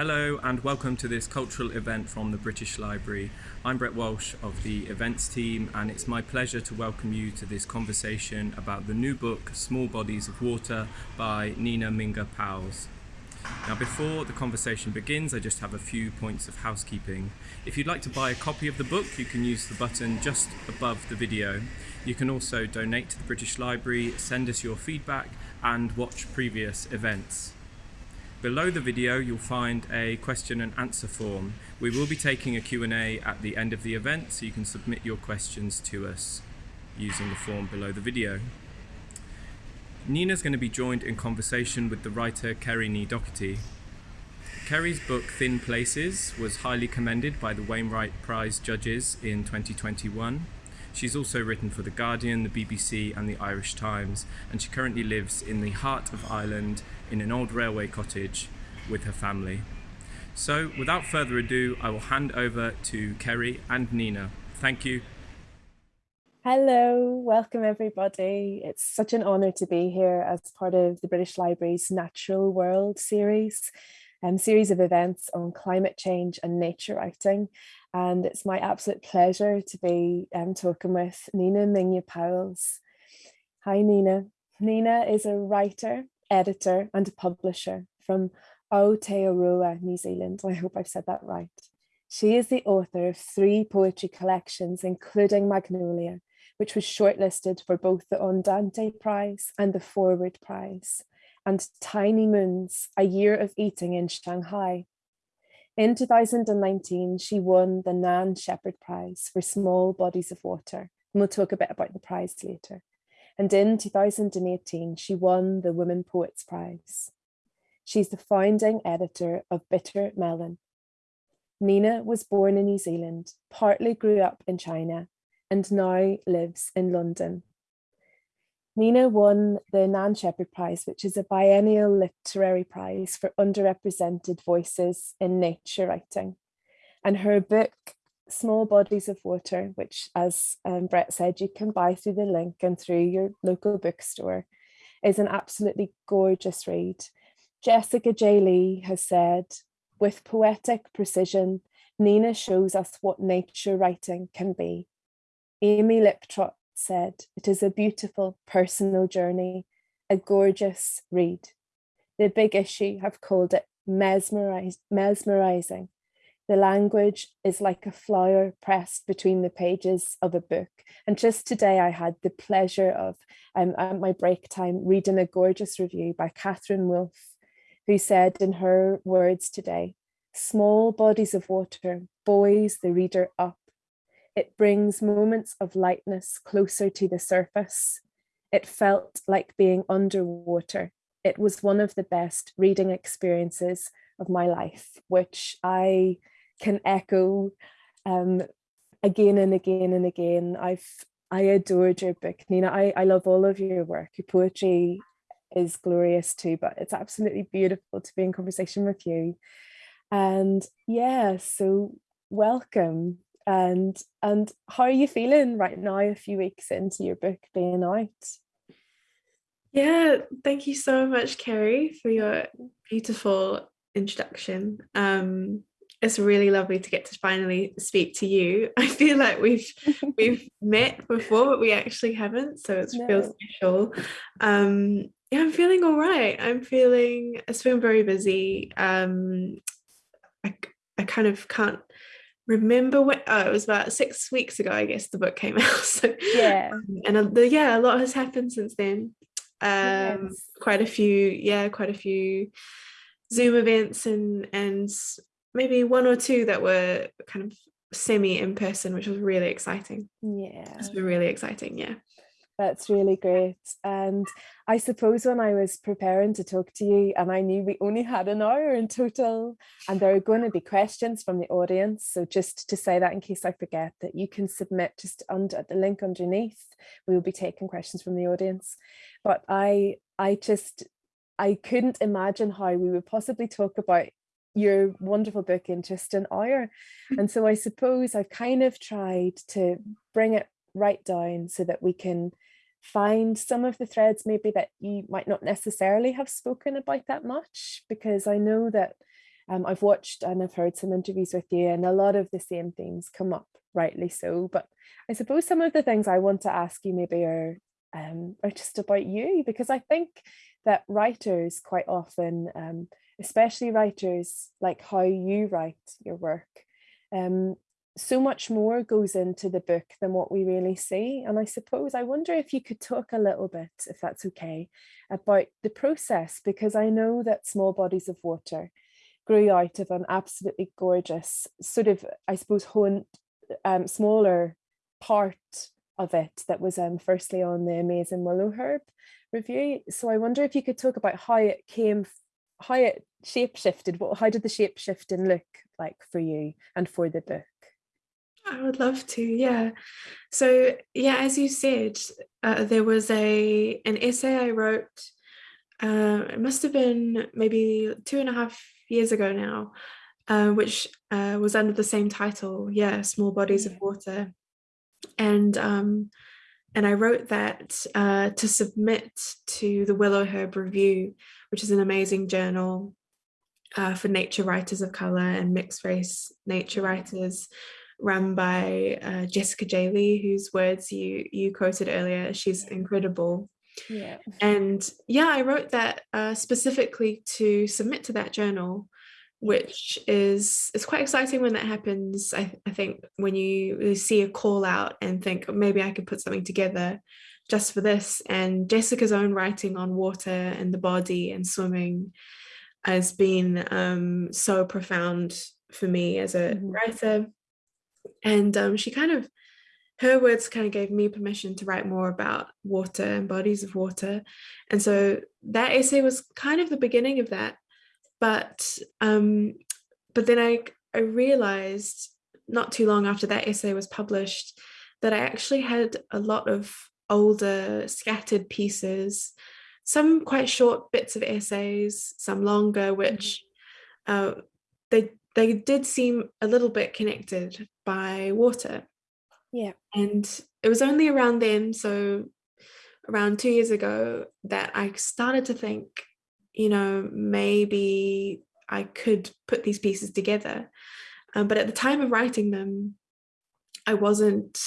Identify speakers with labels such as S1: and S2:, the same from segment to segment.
S1: Hello and welcome to this cultural event from the British Library. I'm Brett Walsh of the events team and it's my pleasure to welcome you to this conversation about the new book Small Bodies of Water by Nina Mingya Powles. Now before the conversation begins I just have a few points of housekeeping. If you'd like to buy a copy of the book you can use the button just above the video. You can also donate to the British Library, send us your feedback and watch previous events. Below the video you'll find a question and answer form. We will be taking a Q&A at the end of the event so you can submit your questions to us using the form below the video. Nina's going to be joined in conversation with the writer Kerri ní Dochartaigh. Kerri's book Thin Places was highly commended by the Wainwright Prize judges in 2021. She's also written for The Guardian, the BBC and the Irish Times and she currently lives in the heart of Ireland in an old railway cottage with her family. So without further ado, I will hand over to Kerri and Nina. Thank you.
S2: Hello, welcome everybody. It's such an honour to be here as part of the British Library's Natural World series, um, series of events on climate change and nature writing. And it's my absolute pleasure to be um, talking with Nina Mingya Powles. Hi Nina. Nina is a writer editor and publisher from Aotearoa, New Zealand. I hope I've said that right. She is the author of three poetry collections, including Magnolia, which was shortlisted for both the Ondaatje Prize and the Forward Prize, and Tiny Moons, A Year of Eating in Shanghai. In 2019, she won the Nan Shepherd Prize for Small Bodies of Water, and we'll talk a bit about the prize later and in 2018 she won the Women Poets Prize. She's the founding editor of Bitter Melon. Nina was born in New Zealand, partly grew up in China, and now lives in London. Nina won the Nan Shepherd Prize, which is a biennial literary prize for underrepresented voices in nature writing. And her book, small bodies of water, which as um, Brett said, you can buy through the link and through your local bookstore, is an absolutely gorgeous read. Jessica J. Lee has said, with poetic precision, Nina shows us what nature writing can be. Amy Liptrot said, it is a beautiful personal journey, a gorgeous read. The big issue have called it mesmerizing the language is like a flower pressed between the pages of a book. And just today I had the pleasure of, um, at my break time, reading a gorgeous review by Catherine Wolfe, who said in her words today, small bodies of water buoys the reader up. It brings moments of lightness closer to the surface. It felt like being underwater. It was one of the best reading experiences of my life, which I can echo um, again and again and again. I've I adored your book, Nina. I, I love all of your work. Your poetry is glorious too, but it's absolutely beautiful to be in conversation with you. And yeah, so welcome. And and how are you feeling right now, a few weeks into your book being out?
S3: Yeah, thank you so much, Kerri, for your beautiful introduction. Um, it's really lovely to get to finally speak to you. I feel like we've we've met before, but we actually haven't, so it no. feels special. Um, yeah, I'm feeling all right. I'm feeling it's been very busy. Um, I I kind of can't remember when oh, it was about six weeks ago, I guess the book came out. So
S2: yeah,
S3: and uh, the, yeah, a lot has happened since then. Um, yes. quite a few, yeah, quite a few Zoom events and and maybe one or two that were kind of semi in person, which was really exciting.
S2: Yeah.
S3: It's been really exciting. Yeah.
S2: That's really great. And I suppose when I was preparing to talk to you and I knew we only had an hour in total and there are going to be questions from the audience. So just to say that in case I forget that you can submit just under the link underneath, we will be taking questions from the audience. But I, I just, I couldn't imagine how we would possibly talk about your wonderful book in just an hour. Hmm. And so I suppose I've kind of tried to bring it right down so that we can find some of the threads maybe that you might not necessarily have spoken about that much because I know that Um, I've watched and I've heard some interviews with you, and a lot of the same themes come up, rightly so. But I suppose some of the things I want to ask you maybe are um, are just about you, because I think that writers quite often, um, especially writers like how you write your work, um, so much more goes into the book than what we really see. And I suppose I wonder if you could talk a little bit, if that's okay, about the process, because I know that small bodies of water grew out of an absolutely gorgeous sort of, I suppose, honed, um, smaller part of it that was um, firstly on the Amazing Willowherb review. So I wonder if you could talk about how it came, how it shape shifted. What, how did the shape shifting look like for you and for the book?
S3: I would love to, yeah. So yeah, as you said, uh, there was a an essay I wrote. Uh, it must have been maybe two and a half years ago now, uh, which uh, was under the same title, yeah, "Small Bodies of Water," and um, and I wrote that uh, to submit to the Willowherb Review, which is an amazing journal uh, for nature writers of color and mixed race nature writers run by uh, Jessica J. Lee, whose words you you quoted earlier. She's incredible.
S2: Yeah.
S3: And yeah, I wrote that uh, specifically to submit to that journal, which is it's quite exciting when that happens. I, I think when you see a call out and think oh, maybe I could put something together just for this. And Jessica's own writing on water and the body and swimming has been um, so profound for me as a mm-hmm. writer and um, she kind of her words kind of gave me permission to write more about water and bodies of water and so that essay was kind of the beginning of that but um but then i i realized not too long after that essay was published that i actually had a lot of older scattered pieces some quite short bits of essays some longer which mm-hmm. uh, they they did seem a little bit connected by water.
S2: Yeah.
S3: And it was only around then, so around two years ago, that I started to think, you know, maybe I could put these pieces together. Um, but at the time of writing them, I wasn't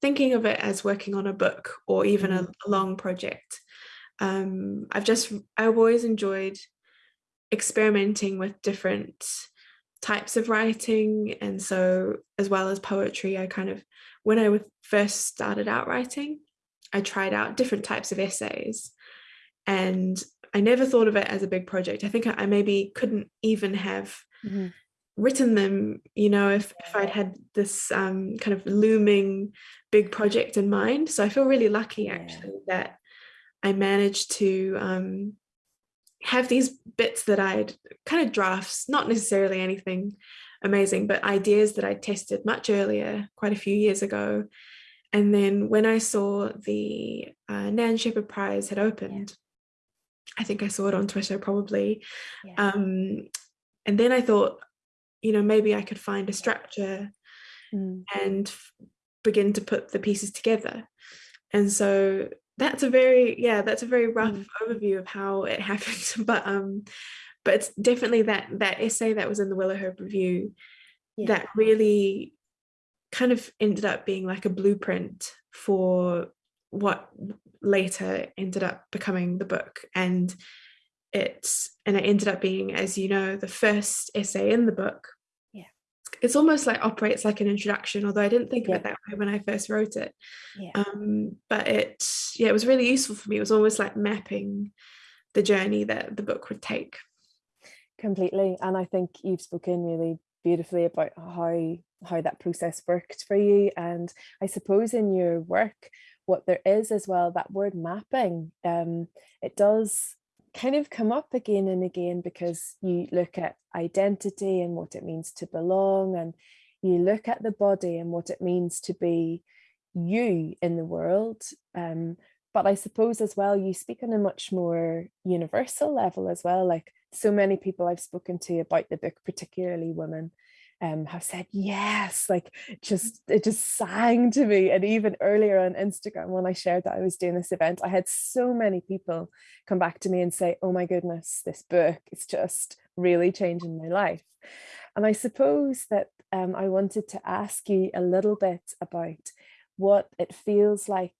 S3: thinking of it as working on a book or even a, a, long project. Um, I've just, I've always enjoyed experimenting with different types of writing and so as well as poetry i kind of when i first started out writing i tried out different types of essays and i never thought of it as a big project i think i maybe couldn't even have mm-hmm. written them you know if, if i'd had this um, kind of looming big project in mind so i feel really lucky actually yeah. that i managed to um, have these bits that I'd kind of drafts, not necessarily anything amazing, but ideas that I tested much earlier, quite a few years ago. And then when I saw the uh, Nan Shepherd Prize had opened, yeah. I think I saw it on Twitter probably. Yeah. Um, and then I thought, you know, maybe I could find a structure mm. and begin to put the pieces together. And so that's a very yeah that's a very rough mm. overview of how it happened but um but it's definitely that that essay that was in the Willowherb Review yeah. that really kind of ended up being like a blueprint for what later ended up becoming the book and it's and it ended up being as you know the first essay in the book it's almost like operates like an introduction although i didn't think yeah. of it that way when i first wrote it. Yeah. um, but it yeah it was really useful for me. It was almost like mapping the journey that the book would take.
S2: Completely. And i think you've spoken really beautifully about how how that process worked for you. And i suppose in your work what there is as well that word mapping um it does kind of come up again and again because you look at identity and what it means to belong and you look at the body and what it means to be you in the world um, but i suppose as well you speak on a much more universal level as well like so many people i've spoken to about the book particularly women um, have said yes, like just it just sang to me. And even earlier on Instagram, when I shared that I was doing this event, I had so many people come back to me and say, "Oh my goodness, this book is just really changing my life. And I suppose that um, I wanted to ask you a little bit about what it feels like.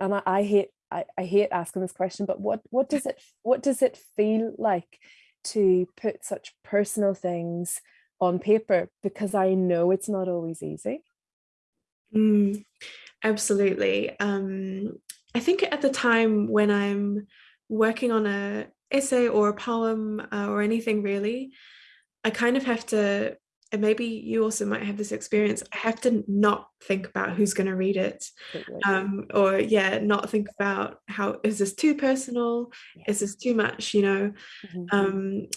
S2: And I, I hate I, I hate asking this question, but what what does it what does it feel like to put such personal things on paper? Because I know it's not always easy.
S3: Mm, absolutely. Um, I think at the time when I'm working on a essay or a poem uh, or anything really, I kind of have to, and maybe you also might have this experience, I have to not think about who's going to read it. Um, or yeah, not think about how, is this too personal? Is this too much, you know? Mm -hmm. um,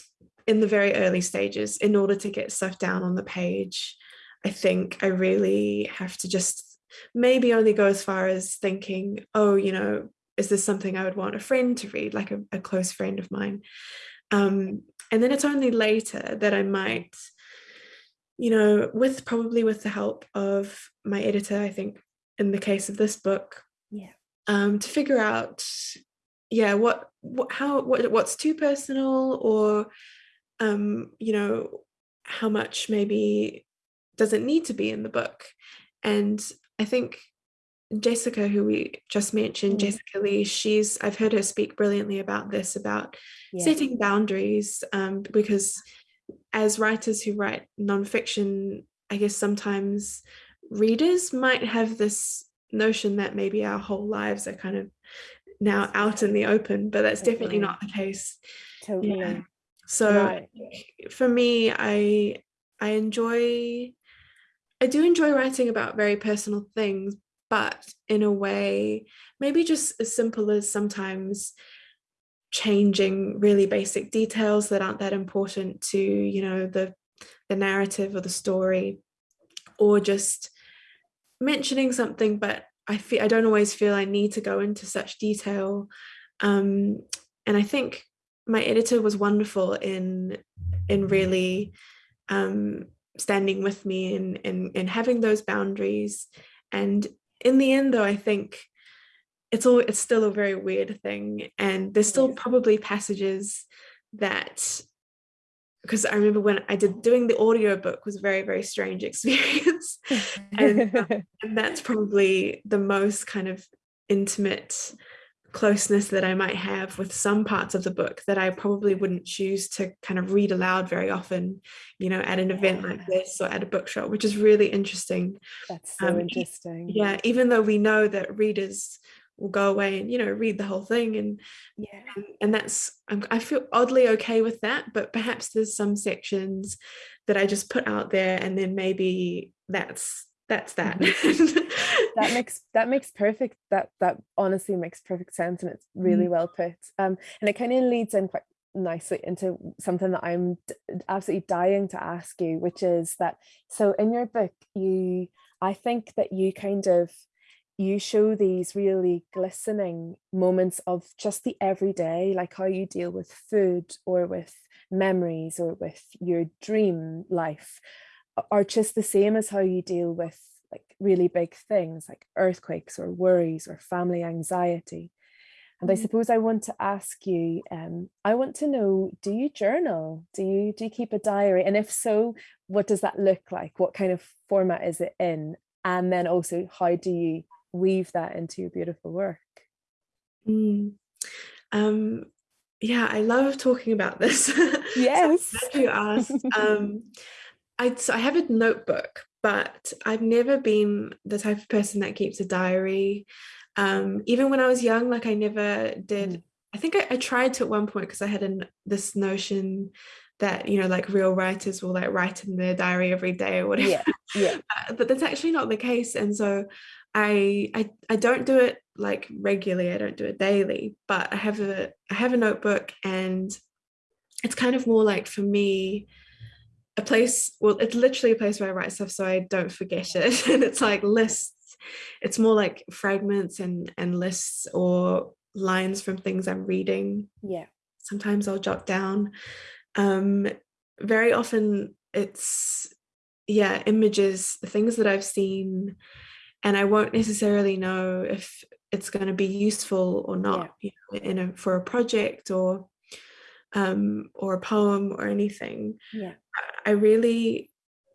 S3: in the very early stages, in order to get stuff down on the page, I think I really have to just maybe only go as far as thinking, oh, you know, is this something I would want a friend to read, like a, a close friend of mine? Um, and then it's only later that I might, you know, with probably with the help of my editor, I think in the case of this book,
S2: yeah,
S3: um, to figure out, yeah, what, what, how, what, what's too personal, or, um, you know, how much maybe doesn't need to be in the book. And I think Jessica, who we just mentioned, mm. Jessica Lee, she's I've heard her speak brilliantly about this, about yeah. setting boundaries, um, because as writers who write nonfiction, I guess sometimes readers might have this notion that maybe our whole lives are kind of now out in the open, but that's definitely not the case.
S2: Totally. Yeah.
S3: So right. for me, I I enjoy I do enjoy writing about very personal things, but in a way, maybe just as simple as sometimes changing really basic details that aren't that important to, you know, the, the narrative or the story, or just mentioning something, but I feel I don't always feel I need to go into such detail. Um, and I think my editor was wonderful in in really um, standing with me and, and, and having those boundaries. And in the end, though, I think it's all it's still a very weird thing. And there's still probably passages that because I remember when I did doing the audio book was a very, very strange experience. and, and that's probably the most kind of intimate closeness that I might have with some parts of the book that I probably wouldn't choose to kind of read aloud very often, you know, at an event yeah. like this or at a bookshop, which is really interesting.
S2: That's so um, interesting.
S3: Yeah, even though we know that readers will go away and you know read the whole thing and
S2: yeah
S3: and, and that's I feel oddly okay with that but perhaps there's some sections that I just put out there and then maybe that's that's that
S2: mm-hmm. that makes that makes perfect that that honestly makes perfect sense and it's really mm. well put um and it kind of leads in quite nicely into something that I'm absolutely dying to ask you which is that so in your book you I think that you kind of you show these really glistening moments of just the everyday like how you deal with food or with memories or with your dream life are just the same as how you deal with like really big things like earthquakes or worries or family anxiety. And. I suppose I want to ask you, um, I want to know, do you journal? Do you do you keep a diary? And if so, what does that look like? What kind of format is it in? And then also, how do you weave that into your beautiful work?
S3: Mm. Um, yeah, I love talking about this.
S2: Yes.
S3: so you asked. Um, I, so I have a notebook, but I've never been the type of person that keeps a diary. Um, even when I was young, like I never did. Mm. I think I, I, tried to at one point because I had an, this notion that you know like real writers will like write in their diary every day or whatever
S2: yeah, yeah.
S3: Uh, but that's actually not the case and so I, I I don't do it like regularly I don't do it daily but I have a I have a notebook and it's kind of more like for me a place, well, it's literally a place where I write stuff so I don't forget it. and it's like lists. It's more like fragments and, and lists or lines from things I'm reading.
S2: Yeah.
S3: Sometimes I'll jot down. Um, very often it's, yeah, images, things that I've seen, and I won't necessarily know if it's going to be useful or not yeah. you know, in a, for a project or um, or a poem or anything,
S2: Yeah.
S3: I really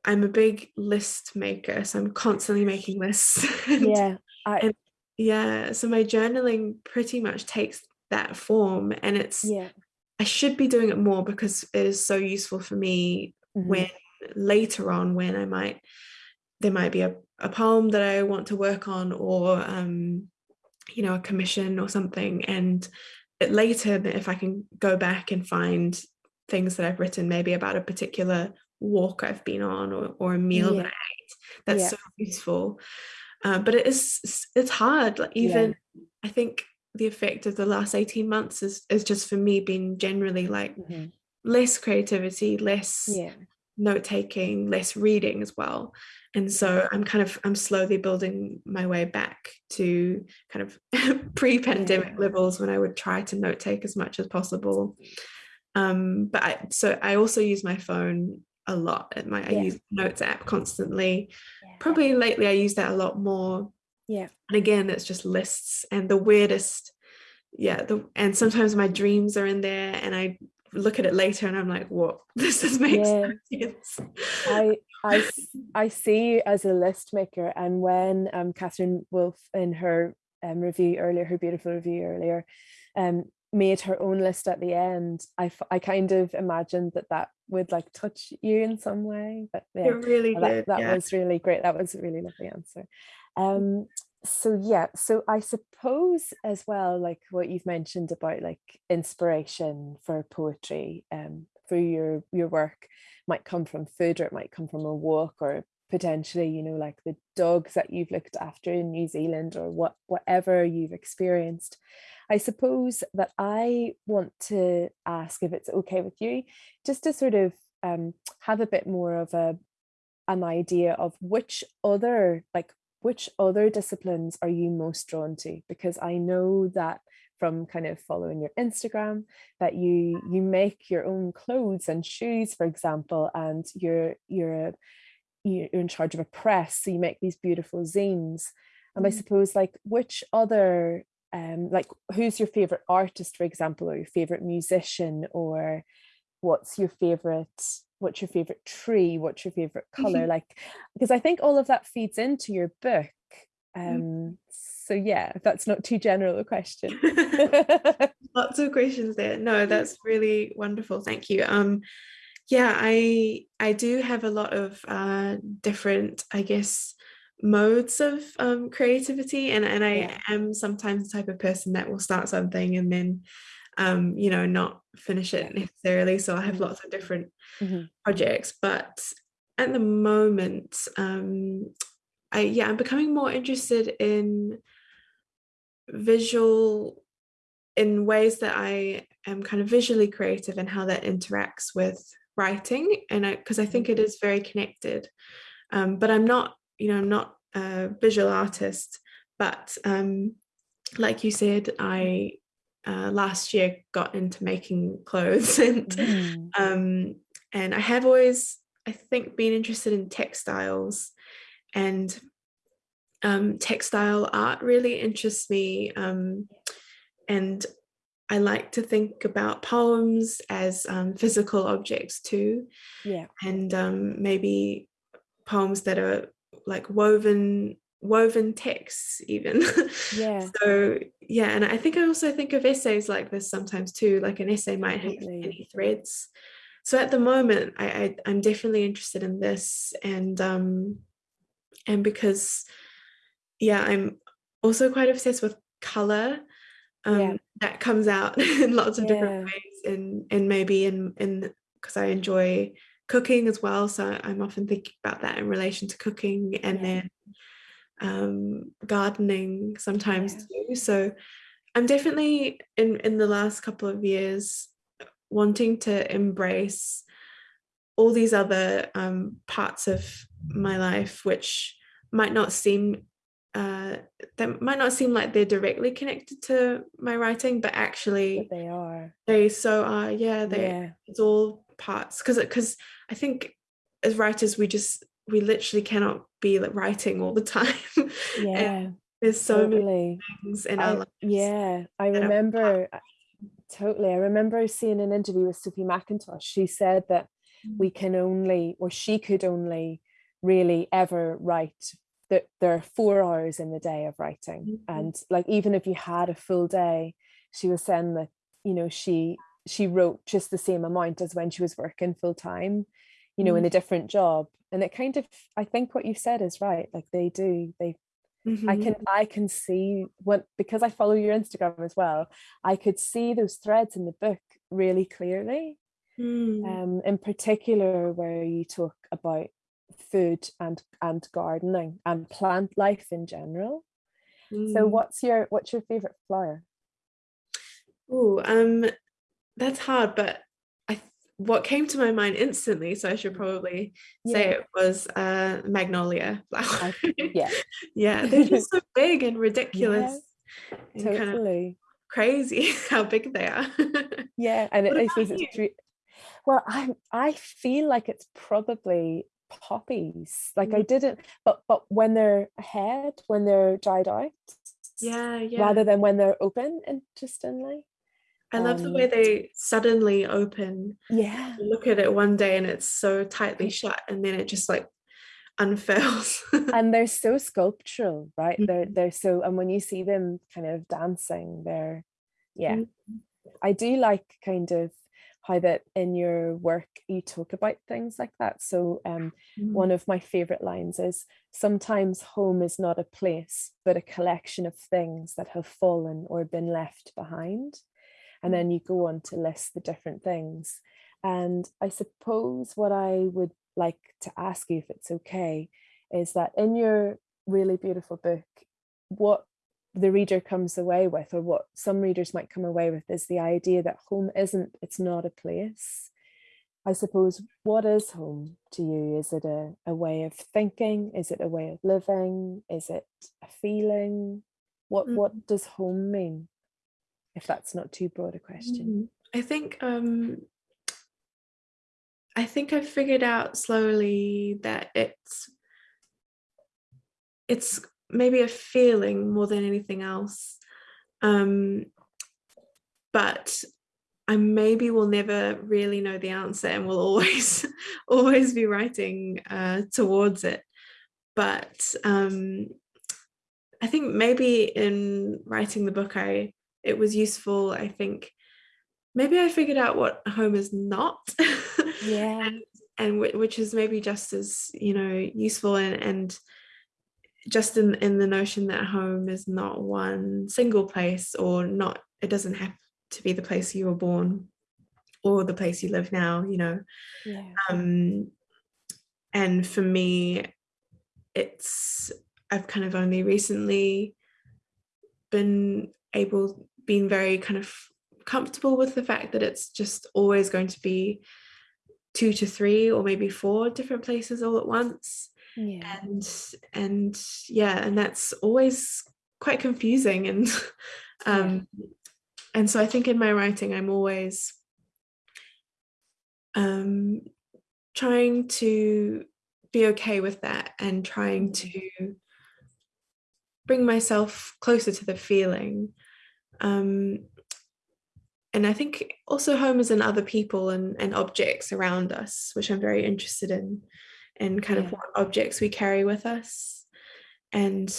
S3: I'm a big list maker, so I'm constantly making lists. and,
S2: Yeah. I
S3: and yeah, so my journaling pretty much takes that form, and it's
S2: yeah.
S3: I should be doing it more because it is so useful for me
S2: mhm,
S3: when later on when I might there might be a, a poem that I want to work on or um you know a commission or something and it later that if I can go back and find things that I've written maybe about a particular walk I've been on or, or a meal that I ate that's
S2: Yeah.
S3: so useful uh, but it is it's hard like
S2: Yeah.
S3: even I think the effect of the last 18 months is is just for me being generally like
S2: mhm,
S3: less creativity less
S2: Yeah.
S3: note taking less reading as well and so i'm kind of i'm slowly building my way back to kind of pre-pandemic
S2: Yeah.
S3: levels when i would try to note take as much as possible um but i so i also use my phone a lot at my i
S2: Yeah.
S3: use notes app constantly
S2: Yeah.
S3: probably lately i use that a lot more
S2: Yeah.
S3: and again it's just lists and the weirdest yeah the and sometimes my dreams are in there and i look at it later and i'm like what this is makes
S2: Yeah.
S3: no sense
S2: I I I see you as a list maker, and when um Catherine Wolf in her um review earlier, her beautiful review earlier, um made her own list at the end, I f- I kind of imagined that that would like touch you in some way. But yeah,
S3: it really
S2: that
S3: did
S2: that
S3: yeah
S2: was really great. That was a really lovely answer. Um, so yeah, so I suppose as well, like what you've mentioned about like inspiration for poetry, um, for your your work might come from food or it might come from a walk or potentially, you know, like the dogs that you've looked after in New Zealand or what whatever you've experienced. I suppose that I want to ask if it's okay with you, just to sort of um, have a bit more of a an idea of which other like which other disciplines are you most drawn to because i know that from kind of following your instagram that you you make your own clothes and shoes for example and you're you're a, you're in charge of a press so you make these beautiful zines. And i
S3: Mm.
S2: suppose like which other um like who's your favorite artist for example or your favorite musician or what's your favorite what's your favorite tree? What's your favorite color? Like because i think all of that feeds into your book. Um so yeah that's not too general a question.
S3: Lots of questions there. No that's really wonderful. Thank you. Um yeah i i do have a lot of uh different i guess modes of um creativity and and i
S2: Yeah.
S3: am sometimes the type of person that will start something and then um you know not finish it necessarily so i have
S2: Mhm.
S3: lots of different
S2: Mhm.
S3: projects but at the moment um i yeah i'm becoming more interested in visual in ways that I am kind of visually creative and how that interacts with writing and I because I think it is very connected um, but I'm not you know I'm not a visual artist but um, like you said I uh, last year got into making clothes and
S2: Mm.
S3: um, and I have always I think been interested in textiles and um, textile art really interests me um, and I like to think about poems as um, physical objects too.
S2: Yeah.
S3: And um, maybe poems that are like woven woven texts even.
S2: Yeah.
S3: so yeah and I think I also think of essays like this sometimes too like an essay might have
S2: Absolutely.
S3: many threads. So at the moment I, I I'm definitely interested in this and um and because yeah I'm also quite obsessed with color um
S2: Yeah.
S3: that comes out in lots of different ways and and maybe in in because I enjoy cooking as well so I'm often thinking about that in relation to cooking and
S2: Yeah.
S3: then um gardening sometimes
S2: Yeah.
S3: too so I'm definitely in in the last couple of years wanting to embrace all these other um, parts of my life which might not seem uh, that might not seem like they're directly connected to my writing but actually
S2: But they are.
S3: they so are yeah they
S2: Yeah.
S3: it's all parts because because I think as writers we just we literally cannot be like writing all the time
S2: Yeah.
S3: there's so many things in our lives
S2: yeah, I remember totally. I remember seeing an interview with Sophie Mackintosh. She said that we
S3: Mm.
S2: can only, or she could only really ever write that there are four hours in the day of writing.
S3: Mhm.
S2: And like even if you had a full day, she was saying that, you know, she she wrote just the same amount as when she was working full time, you know, in
S3: Mm.
S2: a different job. And it kind of I think what you said is right. Like they do, they I
S3: Mhm.
S2: can I can see what because I follow your Instagram as well. I could see those threads in the book really clearly.
S3: Mm.
S2: Um, in particular, where you talk about food and and gardening and plant life in general. So,
S3: Mm.
S2: what's your what's your favorite flower?
S3: Oh, um, that's hard, but I what came to my mind instantly, so I should probably say it was uh magnolia flower.
S2: Yeah,
S3: Yeah, they're just so big and ridiculous and kind of
S2: totally.
S3: crazy how big they are.
S2: Yeah, and it, I
S3: about
S2: suppose it's well, I I feel like it's probably poppies. Like I
S3: Mm.
S2: didn't, but but when they're ahead, when they're dried out,
S3: Yeah, yeah.
S2: rather than when they're open, interestingly.
S3: I love the way
S2: Um,
S3: they suddenly open.
S2: yeah,
S3: You look at it one day and it's so tightly shut, and then it just like unfurls.
S2: and they're so sculptural, right? They're
S3: Mhm.
S2: they're so, and when you see them kind of dancing, they're yeah.
S3: Mm.
S2: I do like kind of how that in your work you talk about things like that. So um
S3: Mm.
S2: one of my favorite lines is sometimes home is not a place, but a collection of things that have fallen or been left behind. And then you go on to list the different things. And I suppose what I would like to ask you, if it's okay, is that in your really beautiful book, what the reader comes away with, or what some readers might come away with, is the idea that home isn't, it's not a place. I suppose, what is home to you? Is it a, a way of thinking? Is it a way of living? Is it a feeling? What
S3: Mm.
S2: what does home mean? If that's not too broad a question.
S3: Mm. I think um I think I figured out slowly that it's it's maybe a feeling more than anything else. Um but I maybe will never really know the answer and will always always be writing uh towards it. But um I think maybe in writing the book I it was useful, I think maybe I figured out what home is not.
S2: Yeah.
S3: and and whi- which is maybe just as you know useful and, and just in in the notion that home is not one single place or not it doesn't have to be the place you were born or the place you live now you know
S2: Yeah.
S3: um and for me it's i've kind of only recently been able been very kind of comfortable with the fact that it's just always going to be two to three or maybe four different places all at once
S2: Yeah.
S3: and and yeah and that's always quite confusing and um and so i think in my writing i'm always um trying to be okay with that and trying to bring myself closer to the feeling um and i think also home is in other people and, and objects around us which i'm very interested in and kind
S2: Yeah.
S3: of what objects we carry with us and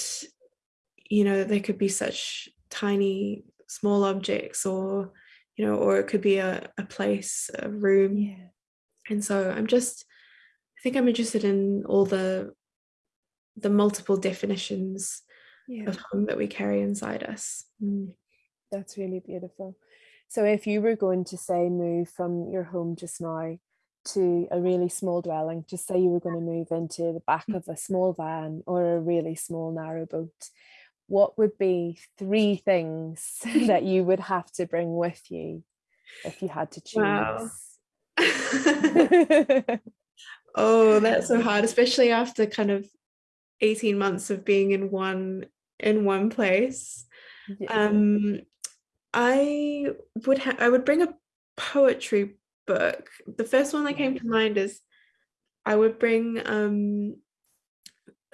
S3: you know they could be such tiny small objects or you know or it could be a, a place a room
S2: Yeah.
S3: and so i'm just i think i'm interested in all the the multiple definitions
S2: Yeah.
S3: of home that we carry inside us Mm.
S2: That's really beautiful. So if you were going to say move from your home just now to a really small dwelling, just say you were going to move into the back of a small van or a really small narrow boat, what would be three things that you would have to bring with you if you had to
S3: Wow.
S2: choose?
S3: oh that's so hard especially after kind of 18 months of being in one in one place
S2: Yeah.
S3: um i would have i would bring a poetry book the first one that came to mind is i would bring um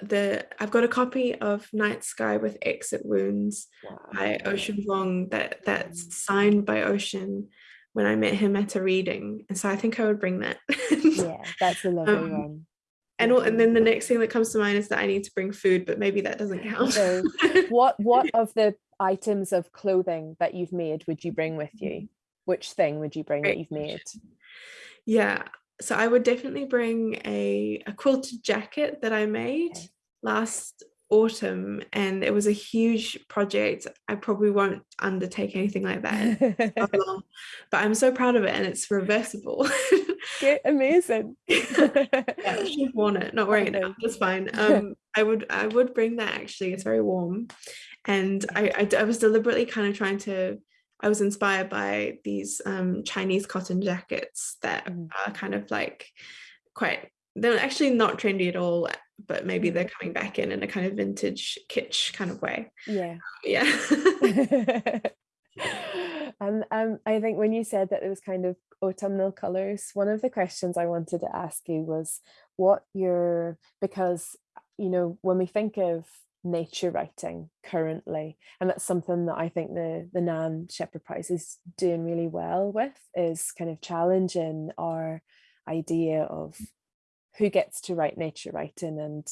S3: the I've got a copy of Night Sky with Exit Wounds wow. by Ocean Vuong that that's mm. signed by Ocean when I met him at a reading. And so I think I would bring that.
S2: yeah, that's a lovely um, one.
S3: And, and then the next thing that comes to mind is that I need to bring food, but maybe that doesn't count.
S2: so what what of the items of clothing that you've made would you bring with you? Which thing would you bring that you've made?
S3: Yeah, so I would definitely bring a, a quilted jacket that I made okay. last autumn and it was a huge project. I probably won't undertake anything like that but i'm so proud of it and it's reversible.
S2: Get amazing.
S3: Yeah, i should have worn it. Not wearing it now that's fine. Um i would i would bring that actually. It's very warm and I, I, I was deliberately kind of trying to I was inspired by these um, Chinese cotton jackets that mm. are kind of like quite, they're actually not trendy at all, but maybe they're mm. coming back in in a kind of vintage kitsch kind of way.
S2: Yeah.
S3: Yeah.
S2: and um, I think when you said that it was kind of autumnal colors, one of the questions I wanted to ask you was what your, because, you know, when we think of nature writing currently and that's something that I think the the Nan Shepherd Prize is doing really well with is kind of challenging our idea of who gets to write nature writing and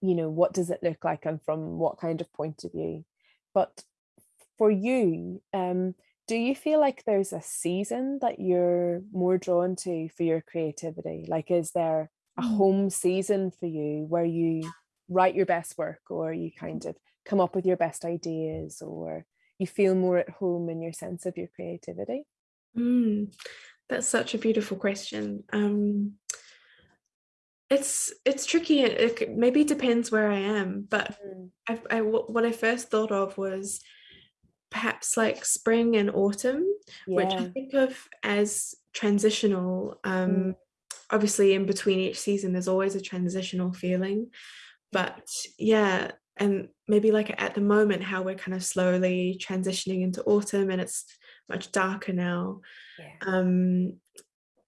S2: you know what does it look like and from what kind of point of view but for you um do you feel like there's a season that you're more drawn to for your creativity like is there a mm. home season for you where you write your best work or you kind of come up with your best ideas or you feel more at home in your sense of your creativity?
S3: Mm, that's such a beautiful question. Um, it's it's tricky. It maybe depends where I am, but mm. I, I, what I first thought of was perhaps like spring and autumn, yeah. which I think of as transitional. Um, mm. Obviously, in between each season, there's always a transitional feeling but yeah and maybe like at the moment how we're kind of slowly transitioning into autumn and it's much darker now. Yeah. um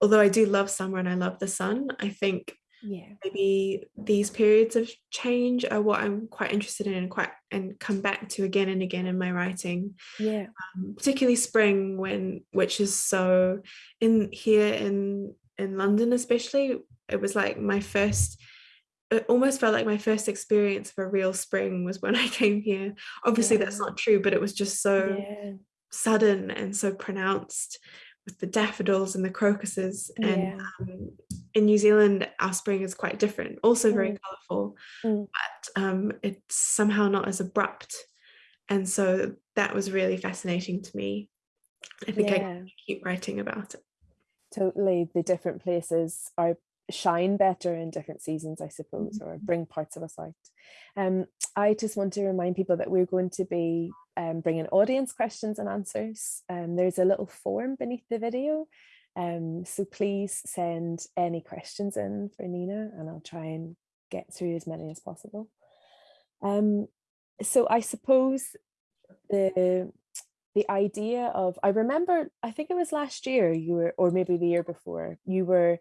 S3: although i do love summer and i love the sun i think
S2: yeah.
S3: maybe these periods of change are what i'm quite interested in and quite and come back to again and again in my writing.
S2: Yeah.
S3: Um, particularly spring when which is so in here in in london especially it was like my first it almost felt like my first experience of a real spring was when I came here. Obviously, yeah. that's not true, but it was just so yeah. sudden and so pronounced with the daffodils and the crocuses. Yeah. And um, in New Zealand, our spring is quite different, also very mm. colourful, mm. but um, it's somehow not as abrupt. And so that was really fascinating to me. I think I keep writing about it.
S2: Totally. The different places are shine better in different seasons, I suppose, or mm-hmm. bring parts of us out. Um, I just want to remind people that we're going to be um, bringing audience questions and answers. Um, there's a little form beneath the video, um, so please send any questions in for Nina and I'll try and get through as many as possible. Um, so I suppose the the idea of I remember I think it was last year you were or maybe the year before you were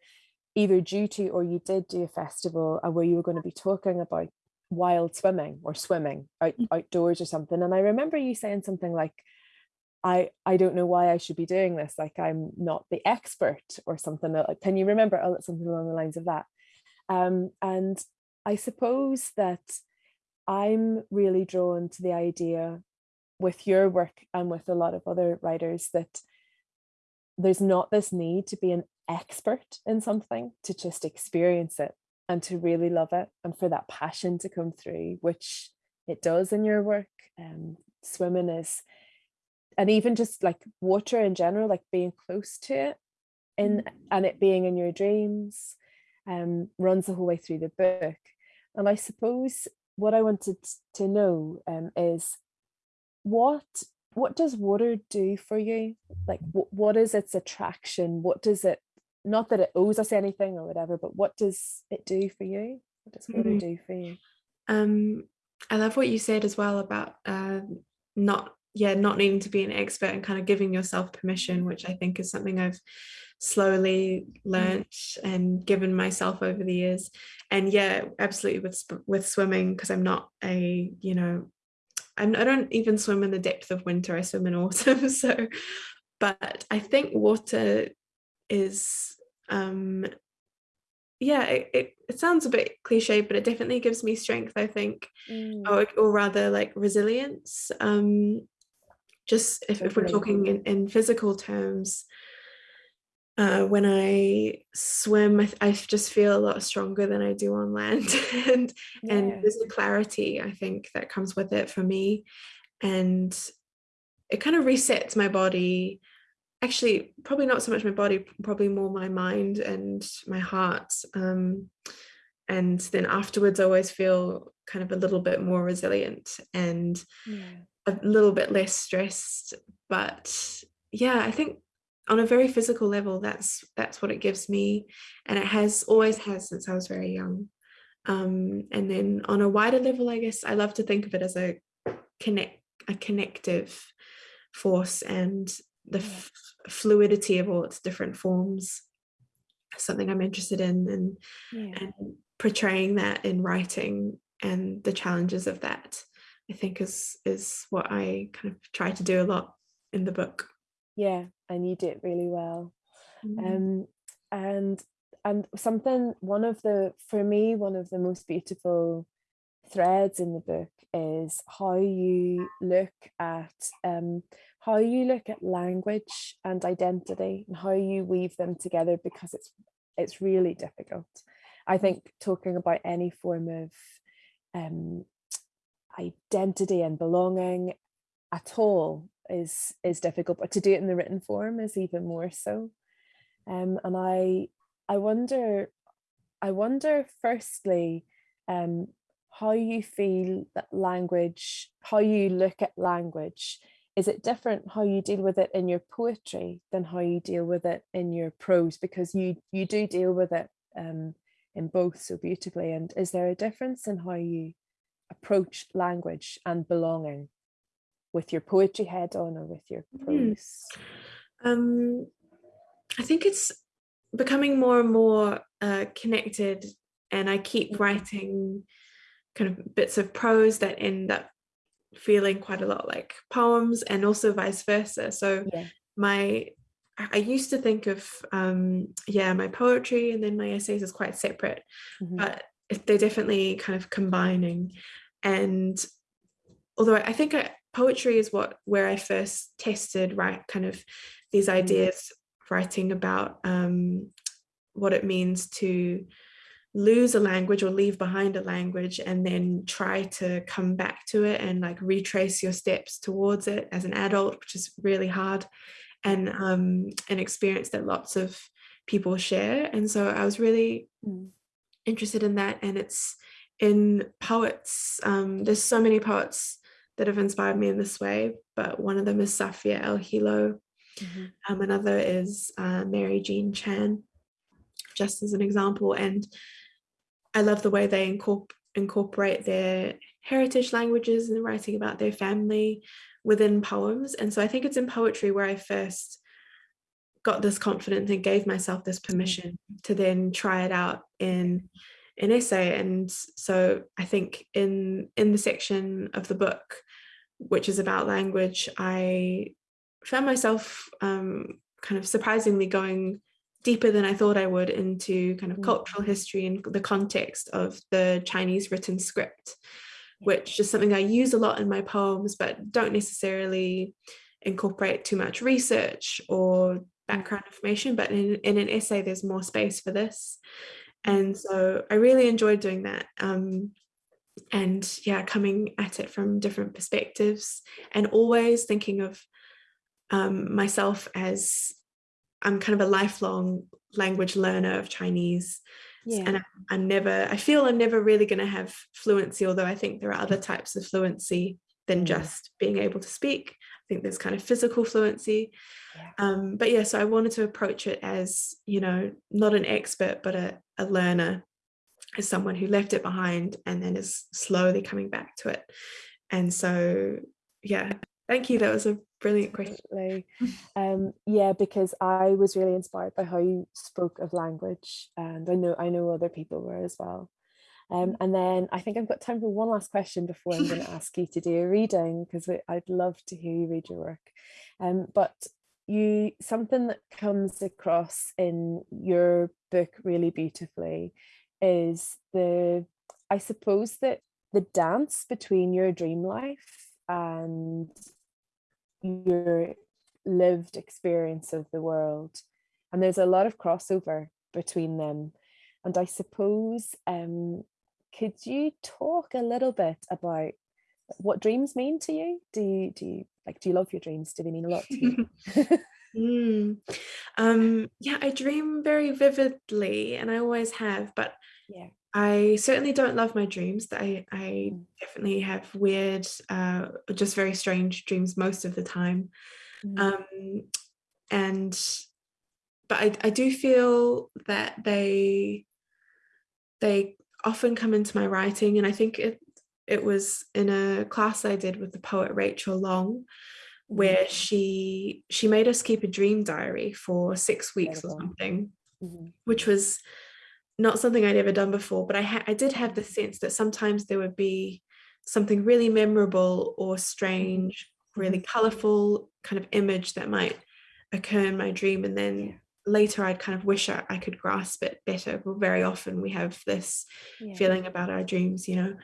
S2: either due to or you did do a festival uh, where you were going to be talking about wild swimming or swimming out, mm. outdoors or something and i remember you saying something like i i don't know why i should be doing this like i'm not the expert or something like can you remember oh, something along the lines of that um, and i suppose that i'm really drawn to the idea with your work and with a lot of other writers that there's not this need to be an expert in something to just experience it and to really love it and for that passion to come through which it does in your work um swimming is and even just like water in general like being close to it in mm. and it being in your dreams um runs the whole way through the book. And I suppose what I wanted to know um is what what does water do for you? Like what is its attraction? What does it not that it owes us anything or whatever, but what does it do for you? What does water mm-hmm. do for you?
S3: Um, I love what you said as well about uh, not yeah not needing to be an expert and kind of giving yourself permission which i think is something i've slowly learnt and given myself over the years and yeah absolutely with with swimming because i'm not a you know I'm, i don't even swim in the depth of winter i swim in autumn so but i think water is um yeah it, it, it, sounds a bit cliche but it definitely gives me strength i think mm. or, or rather like resilience um just if, if we're talking in, in physical terms uh, when I swim, I, I, just feel a lot stronger than I do on land, and yeah. and there's a clarity I think that comes with it for me, and it kind of resets my body. Actually, probably not so much my body, probably more my mind and my heart. Um, and then afterwards, I always feel kind of a little bit more resilient and yeah. a little bit less stressed. But yeah, I think on a very physical level that's that's what it gives me and it has always has since I was very young um, and then on a wider level I guess I love to think of it as a connect a connective force and the fluidity of all its different forms something I'm interested in and yeah. and portraying that in writing and the challenges of that I think is is what I kind of try to do a lot in the book
S2: yeah and you did really well mm-hmm. um and and something one of the for me one of the most beautiful threads in the book is how you look at um how you look at language and identity and how you weave them together because it's it's really difficult i think talking about any form of um identity and belonging at all is is difficult, but to do it in the written form is even more so. Um, and I I wonder I wonder firstly um, how you feel that language, how you look at language. Is it different how you deal with it in your poetry than how you deal with it in your prose? Because you you do deal with it um, in both so beautifully. And is there a difference in how you approach language and belonging? with your poetry head on or with your hmm. prose?
S3: Um, I think it's becoming more and more uh, connected, and I keep writing kind of bits of prose that end up feeling quite a lot like poems, and also vice versa. So yeah. my I used to think of um, yeah my poetry and then my essays is quite separate, mm-hmm. but they're definitely kind of combining. And although I think I, poetry is what where I first tested right kind of these mm. ideas writing about um, what it means to lose a language or leave behind a language and then try to come back to it and like retrace your steps towards it as an adult which is really hard and um, an experience that lots of people share and so I was really mm. interested in that and it's in poets um, there's so many poets that have inspired me in this way, but one of them is Safia Elhillo. Mm-hmm. Um, another is uh, Mary Jean Chan, just as an example. And I love the way they incorp- incorporate their heritage languages and writing about their family within poems. And so I think it's in poetry where I first got this confidence and gave myself this mm-hmm. permission to then try it out in an essay and so i think in in the section of the book which is about language, I found myself um, kind of surprisingly going deeper than I thought I would into kind of mm. cultural history and the context of the Chinese written script, which is something I use a lot in my poems, but don't necessarily incorporate too much research or mm. background information. But in, in an essay, there's more space for this. And so I really enjoyed doing that. Um, and yeah coming at it from different perspectives and always thinking of um, myself as i'm kind of a lifelong language learner of chinese yeah. and I'm, never i feel i'm never really going to have fluency although i think there are other types of fluency than mm. just being able to speak i think there's kind of physical fluency yeah. Um, but yeah so i wanted to approach it as you know not an expert but a, a learner as someone who left it behind and then is slowly coming back to it. And so, yeah, thank you. That was a brilliant question.
S2: Um, yeah, because I was really inspired by how you spoke of language, and I know I know other people were as well. Um, and then I think I've got time for one last question before I'm going to ask you to do a reading because I'd love to hear you read your work. Um, but you something that comes across in your book really beautifully is the I suppose that the dance between your dream life and your lived experience of the world and there's a lot of crossover between them and I suppose um, could you talk a little bit about what dreams mean to you? Do you do you like do you love your dreams? Do they mean a lot to you?
S3: mm. um, yeah, I dream very vividly, and I always have. But
S2: yeah,
S3: I certainly don't love my dreams. I I
S2: Mm.
S3: definitely have weird, uh, just very strange dreams most of the time.
S2: Mhm.
S3: Um, and but I I do feel that they they often come into my writing, and I think it it was in a class I did with the poet Rachel Long, where she she made us keep a dream diary for six weeks or something,
S2: Mhm.
S3: which was not something I'd ever done before. But I I did have the sense that sometimes there would be something really memorable or strange, really colorful kind of image that might occur in my dream, and then
S2: Yeah.
S3: later I'd kind of wish I, I could grasp it better. But very often we have this
S2: Yeah.
S3: feeling about our dreams you know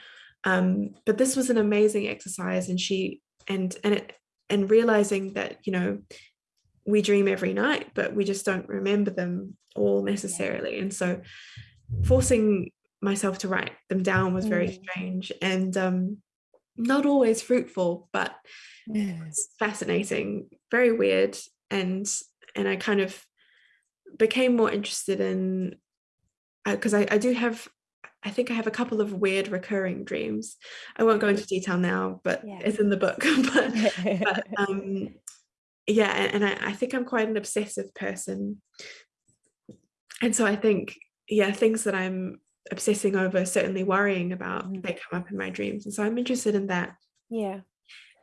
S3: um but this was an amazing exercise and she and and it and realizing that you know we dream every night but we just don't remember them all necessarily and so forcing myself to write them down was very
S2: Mm.
S3: strange and um not always fruitful but it's fascinating very weird and and i kind of became more interested in because I, I do have i think i have a couple of weird recurring dreams i won't go into detail now but
S2: Yeah.
S3: it's in the book but, but um yeah and, and I, I think i'm quite an obsessive person and so i think yeah things that i'm obsessing over certainly worrying about
S2: Mhm.
S3: they come up in my dreams and so i'm interested in that
S2: yeah.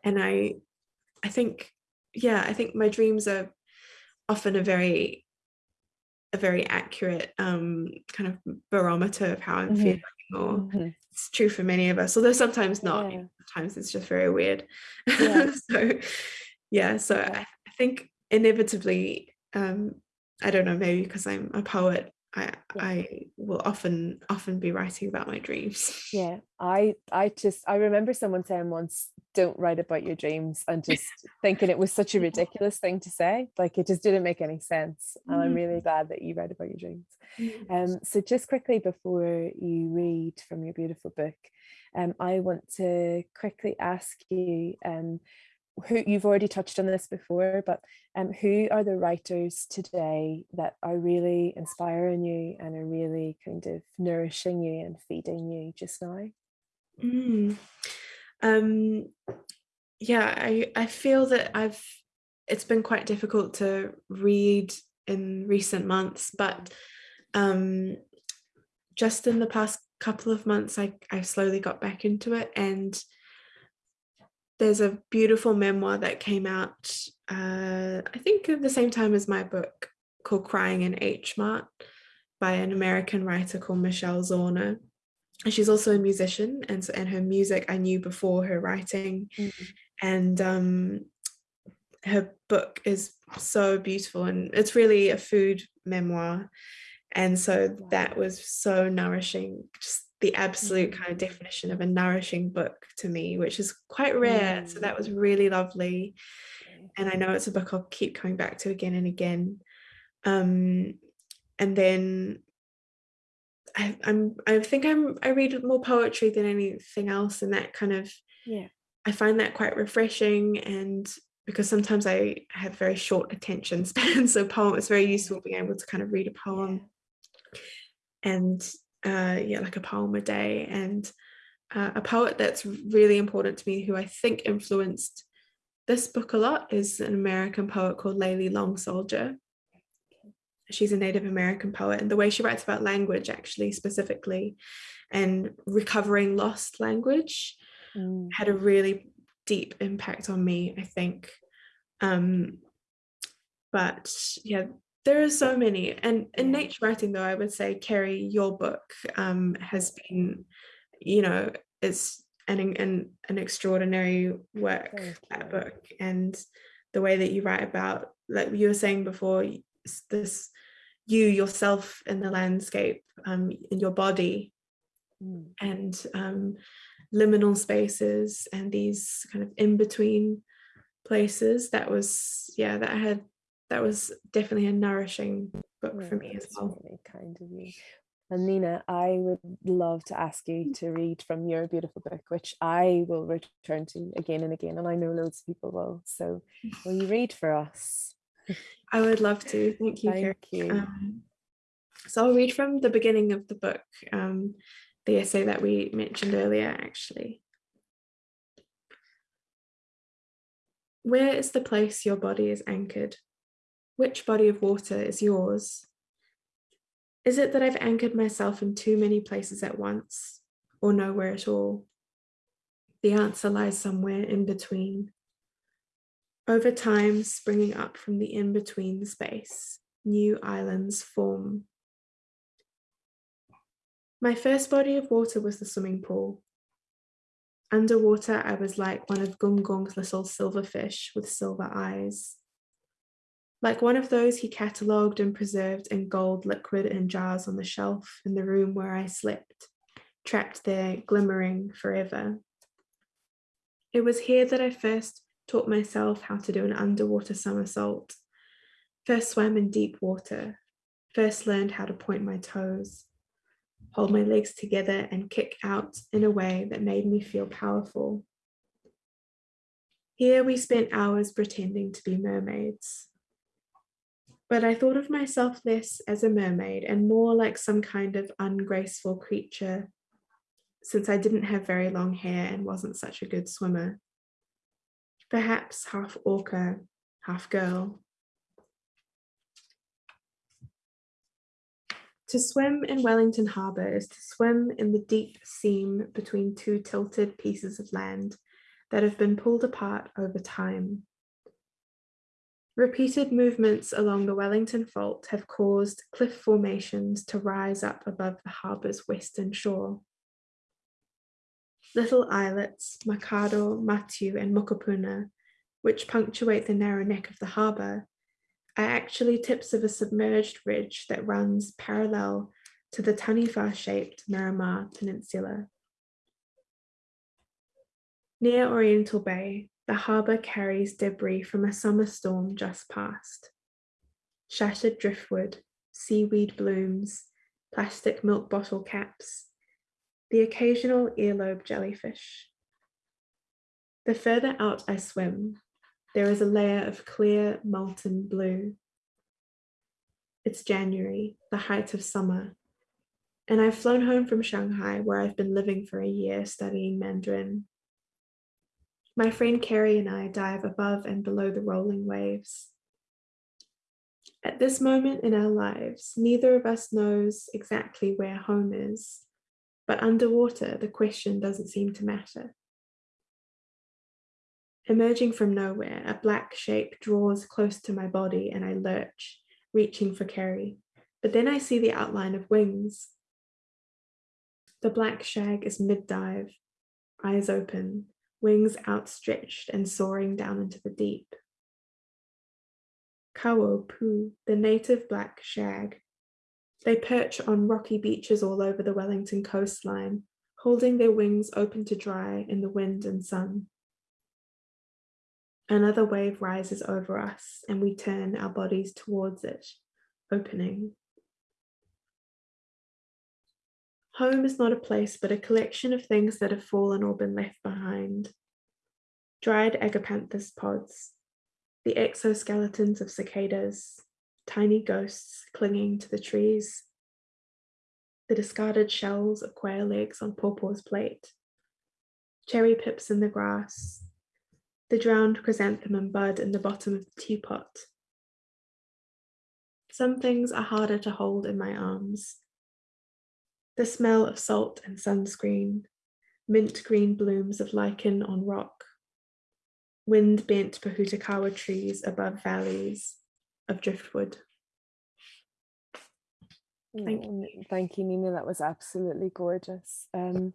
S3: and i i think yeah i think my dreams are often a very a very accurate um kind of barometer of how i'm
S2: Mhm.
S3: feeling or
S2: Mhm.
S3: it's true for many of us although sometimes not
S2: Yeah.
S3: sometimes it's just very weird
S2: Yeah.
S3: so yeah so
S2: Yeah.
S3: I, I think inevitably um i don't know maybe because i'm a poet i
S2: Yeah.
S3: i will often often be writing about my dreams
S2: Yeah, I I just I remember someone saying once, "Don't write about your dreams," and just thinking it was such a ridiculous thing to say. Like it just didn't make any sense. And I'm
S3: Mm.
S2: really glad that you write about your dreams.
S3: Mm.
S2: Um, so just quickly before you read from your beautiful book, um, I want to quickly ask you, um, who you've already touched on this before, but um, who are the writers today that are really inspiring you and are really kind of nourishing you and feeding you just now?
S3: Mm. Um, yeah, I, I feel that I've it's been quite difficult to read in recent months, but um, just in the past couple of months, I, I slowly got back into it. And there's a beautiful memoir that came out, uh, I think at the same time as my book called Crying in H Mart by an American writer called Michelle Zauner and she's also a musician and so and her music I knew before her writing
S2: Mm.
S3: and um her book is so beautiful and it's really a food memoir and so
S2: Wow.
S3: that was so nourishing just the absolute kind of
S2: Mm.
S3: definition of a nourishing book to me which is quite rare so
S2: Mm.
S3: that was really lovely and I know it's a book I'll keep coming back to again and again. Um, and then I, I'm I think I'm I read more poetry than anything else, and that kind of
S2: Yeah.
S3: I find that quite refreshing. And because sometimes I have very short attention span, so poem it's very useful being able to kind of read a poem and uh, yeah, like a poem a day. And uh, a poet that's really important to me, who I think influenced this book a lot, is an American poet called Layli Long Soldier. She's a Native American poet, and the way she writes about language, actually, specifically, and recovering lost language,
S2: Mm.
S3: had a really deep impact on me, I think. Um, but yeah, there are so many. And in nature writing, though, I would say, Kerri, your book um, has been, you know, it's an an, an extraordinary work, that book. And the way that you write about, like you were saying before, this you yourself in the landscape, um, in your body,
S2: Mm.
S3: and um, liminal spaces and these kind of in between places that was yeah that had that was definitely a nourishing book
S2: Yeah,
S3: for me as well
S2: really kind of you. And Nina, I would love to ask you to read from your beautiful book, which I will return to again and again, and I know loads of people will. So, will you read for us?
S3: i would love to thank you.
S2: Thank you.
S3: Um, so i'll read from the beginning of the book um, the essay that we mentioned earlier actually where is the place your body is anchored which body of water is yours Is it that I've anchored myself in too many places at once, or nowhere at all? The answer lies somewhere in between. Over time, springing up from the in between space, new islands form. My first body of water was the swimming pool. Underwater, I was like one of Gong's little silverfish with silver eyes like one of those he catalogued and preserved in gold liquid in jars on the shelf in the room where I slept, trapped there, glimmering forever. It was here that I first taught myself how to do an underwater somersault, first swam in deep water, first learned how to point my toes, hold my legs together, and kick out in a way that made me feel powerful. Here we spent hours pretending to be mermaids but I thought of myself less as a mermaid and more like some kind of ungraceful creature, since I didn't have very long hair and wasn't such a good swimmer. Perhaps half orca, half girl. To swim in Wellington Harbour is to swim in the deep seam between two tilted pieces of land that have been pulled apart over time. Repeated movements along the Wellington Fault have caused cliff formations to rise up above the harbour's western shore. Little islets, Makaro, Matiu, and Mokopuna, which punctuate the narrow neck of the harbour, are actually tips of a submerged ridge that runs parallel to the Taniwha-shaped Miramar Peninsula. Near Oriental Bay, the harbour carries debris from a summer storm just past. Shattered driftwood, seaweed blooms, plastic milk bottle caps, the occasional earlobe jellyfish. The further out I swim, there is a layer of clear molten blue. It's January, the height of summer, and I've flown home from Shanghai where I've been living for a year studying Mandarin. My friend Carrie and I dive above and below the rolling waves. At this moment in our lives, neither of us knows exactly where home is, but underwater, the question doesn't seem to matter. Emerging from nowhere, a black shape draws close to my body and I lurch, reaching for Carrie. But then I see the outline of wings. The black shag is mid dive, eyes open, wings outstretched and soaring down into the deep. Kawau pū, the native black shag. They perch on rocky beaches all over the Wellington coastline, holding their wings open to dry in the wind and sun. Another wave rises over us, and we turn our bodies towards it, opening. Home is not a place, but a collection of things that have fallen or been left behind. Dried agapanthus pods, the exoskeletons of cicadas, tiny ghosts clinging to the trees, the discarded shells of quail eggs on Pawpaw's plate, cherry pips in the grass, the drowned chrysanthemum bud in the bottom of the teapot. Some things are harder to hold in my arms. The smell of salt and sunscreen, mint green blooms of lichen on rock, wind bent Pohutukawa trees above valleys of driftwood.
S2: Thank you. Thank you, Nina. That was absolutely gorgeous. Um,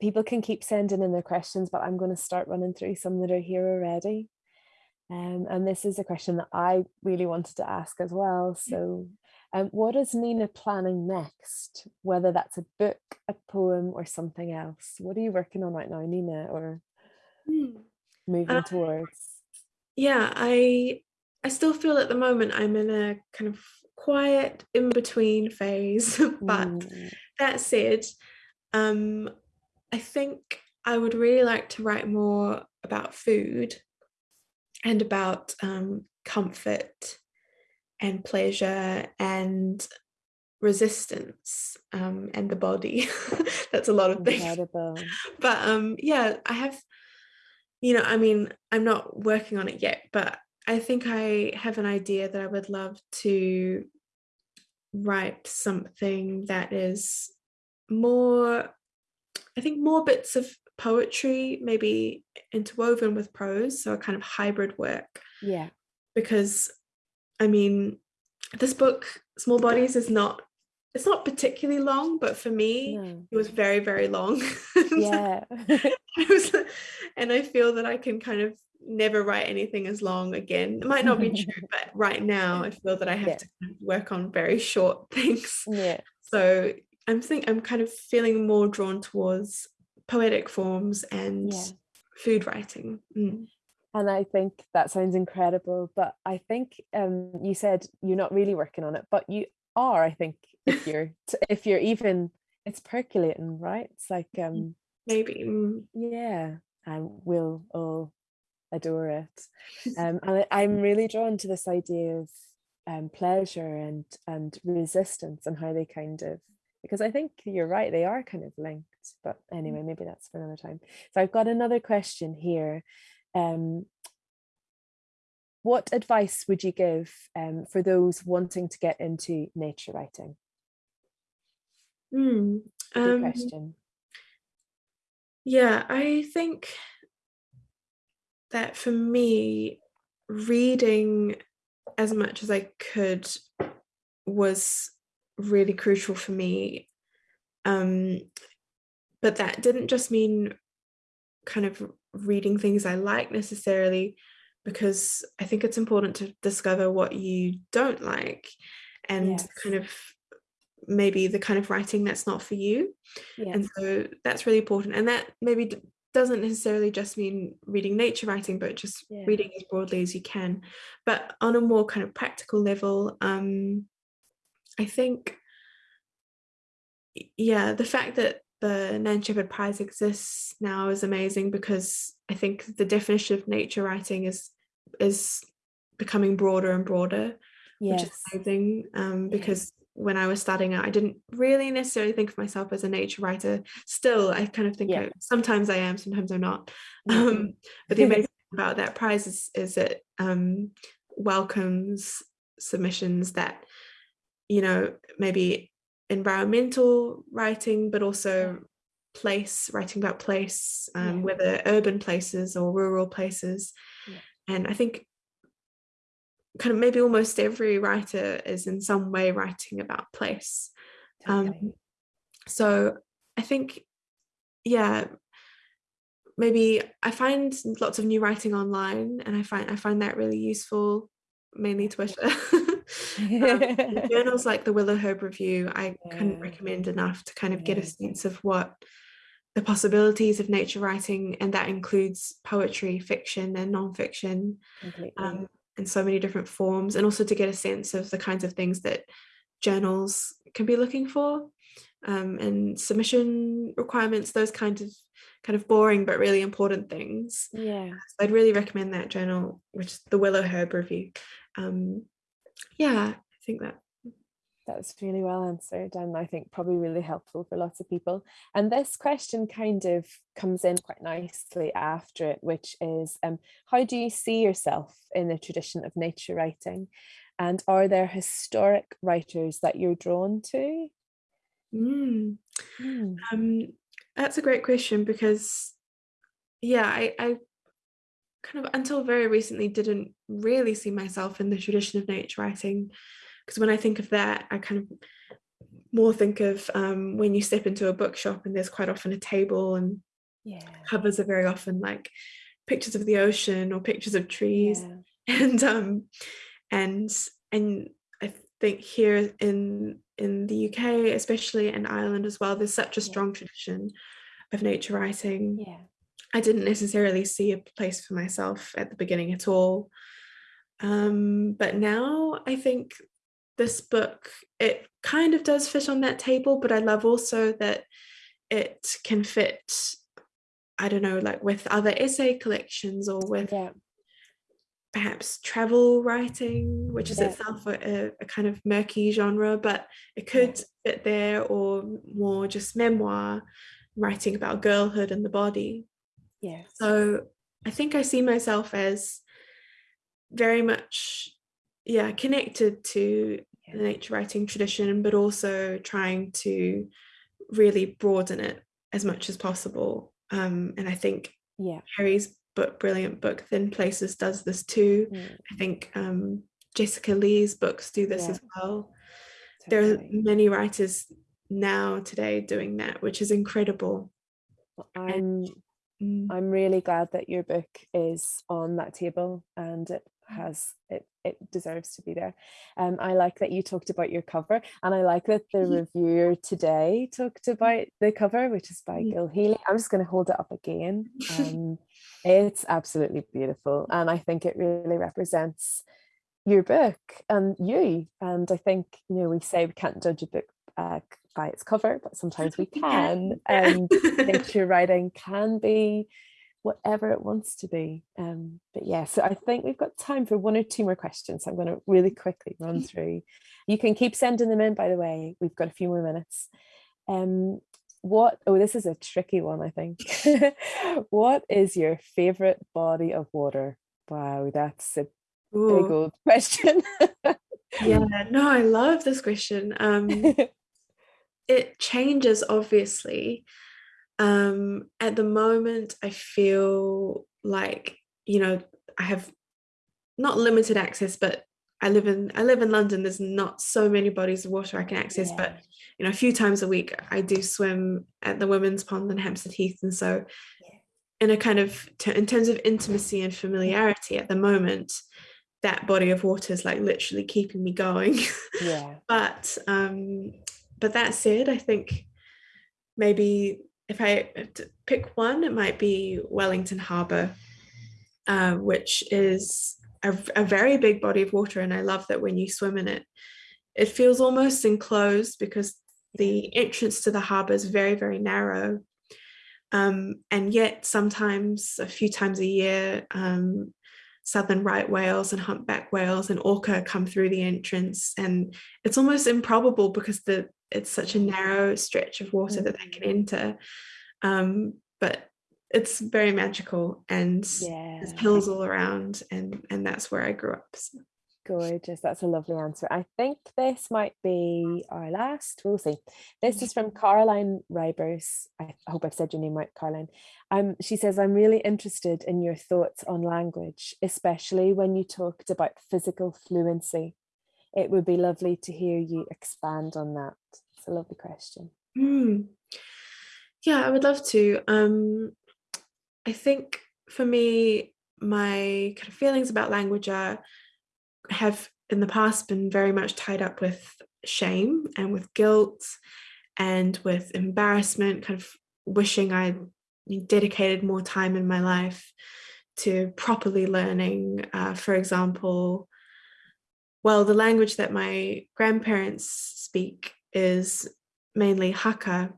S2: people can keep sending in their questions, but I'm going to start running through some that are here already. Um, and this is a question that I really wanted to ask as well. So um, what is Nina planning next? Whether that's a book, a poem or something else. What are you working on right now, Nina, or hmm. moving uh, towards?
S3: Yeah, I I still feel at the moment I'm in a kind of quiet in between phase. but mm. that said, um, I think I would really like to write more about food and about um, comfort and pleasure and resistance um, and the body. That's a lot of Incredible. things. But um, yeah, I have, you know, I mean, I'm not working on it yet, but I think I have an idea that I would love to write something that is more, I think, more bits of poetry, maybe interwoven with prose, so a kind of hybrid work.
S2: Yeah.
S3: Because, I mean, this book, Small Bodies, is not it's not particularly long, but for me, no. it was very, very long.
S2: Yeah.
S3: was, and I feel that I can kind of never write anything as long again. It might not be true, but right now I feel that I have yeah. to work on very short things.
S2: Yeah.
S3: So I'm think I'm kind of feeling more drawn towards poetic forms and yeah. food writing. Mm.
S2: And I think that sounds incredible. But I think um, you said you're not really working on it, but you are. I think if you're if you're even it's percolating, right? It's like um,
S3: maybe mm.
S2: yeah, and we'll all adore it. Um, and I, I'm really drawn to this idea of um, pleasure and and resistance and how they kind of because I think you're right, they are kind of linked. But mm. anyway, maybe that's for another time. So I've got another question here. Um, what advice would you give um, for those wanting to get into nature writing?
S3: Mm,
S2: Good um, question.
S3: Yeah, I think that for me, reading as much as I could was really crucial for me. Um, but that didn't just mean kind of reading things I like necessarily, because I think it's important to discover what you don't like and yes. kind of maybe the kind of writing that's not for you. Yes. And so that's really important. And that maybe doesn't necessarily just mean reading nature writing, but just yeah. reading as broadly as you can. But on a more kind of practical level, um, I think, yeah, the fact that the Nan Shepherd Prize exists now is amazing because I think the definition of nature writing is is becoming broader and broader, yes. which is amazing. Um, because yeah. when I was starting out, I didn't really necessarily think of myself as a nature writer. Still, I kind of think yeah. I, sometimes I am, sometimes I'm not. Um, but the amazing thing about that prize is, is it um, welcomes submissions that you know, maybe environmental writing, but also place, writing about place, um, yeah. whether urban places or rural places. Yeah. And I think kind of maybe almost every writer is in some way writing about place. Um, totally. Um, so I think, yeah, maybe I find lots of new writing online and I find I find that really useful, mainly Twitter. um, journals like the Willowherb Review, I yeah. couldn't recommend enough to kind of get a sense of what the possibilities of nature writing, and that includes poetry, fiction, and nonfiction, um, in so many different forms, and also to get a sense of the kinds of things that journals can be looking for, um, and submission requirements, those kinds of kind of boring but really important things.
S2: Yeah,
S3: so I'd really recommend that journal, which is the Willowherb Review. Um, yeah, I think that
S2: that's really well answered and I think probably really helpful for lots of people. And this question kind of comes in quite nicely after it, which is um, how do you see yourself in the tradition of nature writing? And are there historic writers that you're drawn to?
S3: Mm. Mm. Um, that's a great question because, yeah, I, I kind of until very recently didn't really see myself in the tradition of nature writing because when I think of that I kind of more think of um, when you step into a bookshop and there's quite often a table and
S2: yeah.
S3: covers are very often like pictures of the ocean or pictures of trees
S2: Yeah.
S3: and um and and I think here in in the UK especially in Ireland as well there's such a
S2: Yeah.
S3: strong tradition of nature writing
S2: Yeah.
S3: I didn't necessarily see a place for myself at the beginning at all. Um, but now I think this book, it kind of does fit on that table, but I love also that it can fit, I don't know, like with other essay collections or with
S2: Yeah.
S3: perhaps travel writing, which is
S2: Yeah.
S3: itself a, a kind of murky genre, but it could fit there, or more just memoir, writing about girlhood and the body.
S2: Yeah.
S3: So I think I see myself as very much, yeah, connected to the nature writing tradition, but also trying to really broaden it as much as possible. Um, and I think
S2: Yeah.
S3: Kerri's book, brilliant book, Thin Places, does this too.
S2: Mm,
S3: I think um, Jessica Lee's books do this
S2: Yeah.
S3: as well. There are many writers now today doing that, which is incredible.
S2: I'm
S3: Mm.
S2: I'm really glad that your book is on that table and it. Has it it deserves to be there. Um, I like that you talked about your cover and I like that the reviewer today talked about the cover, which is by
S3: Mm.
S2: Gil Healy. I'm just going to hold it up again. Um, it's absolutely beautiful and I think it really represents your book and you. And I think, you know, we say we can't judge a book uh, by its cover, but sometimes we can. And
S3: yeah.
S2: nature writing can be whatever it wants to be. Um, but yeah, so I think we've got time for one or two more questions. So I'm going to really quickly run through. You can keep sending them in, by the way. We've got a few more minutes. Um, what? Oh, this is a tricky one, I think. what is your favorite body of water? Wow, that's a big old question.
S3: yeah no i love this question um it changes obviously um at the moment i feel like you know i have not limited access but i live in i live in london there's not so many bodies of water i can access but you know a few times a week i do swim at the women's pond in hampstead heath and so
S2: Yeah.
S3: in a kind of in terms of intimacy and familiarity at the moment that body of water is like literally keeping me going
S2: yeah.
S3: but um but that said i think maybe if i to pick one it might be wellington harbour uh, which is a, a very big body of water and i love that when you swim in it it feels almost enclosed because the entrance to the harbour is very very narrow um, and yet sometimes a few times a year um, southern right whales and humpback whales and orca come through the entrance and it's almost improbable because the it's such a narrow stretch of water that they can enter um, but it's very magical and
S2: Yeah.
S3: there's hills all around and and that's where I grew up so.
S2: Gorgeous. That's a lovely answer. I think this might be our last. We'll see. This is from Caroline Rybers. I hope I've said your name right, Caroline. Um, she says, I'm really interested in your thoughts on language, especially when you talked about physical fluency. It would be lovely to hear you expand on that. It's a lovely question.
S3: Hmm. Yeah, I would love to. Um, I think for me, my kind of feelings about language are have in the past been very much tied up with shame and with guilt and with embarrassment, kind of wishing I dedicated more time in my life to properly learning. Uh, for example, well, the language that my grandparents speak is mainly Hakka,